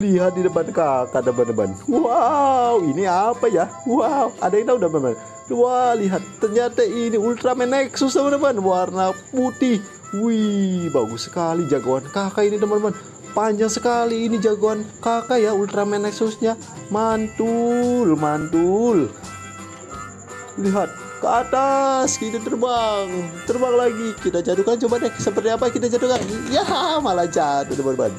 Lihat di depan kakak teman-teman. Wow, ini apa ya? Wow, ada yang tahu teman-teman? Wah, lihat ternyata ini Ultraman Nexus teman-teman, warna putih. Wih, bagus sekali jagoan kakak ini teman-teman. Panjang sekali ini jagoan kakak ya Ultraman Nexusnya. Mantul, mantul. Lihat ke atas kita terbang terbang lagi kita jatuhkan coba deh seperti apa kita jatuhkan ya malah jatuh teman-teman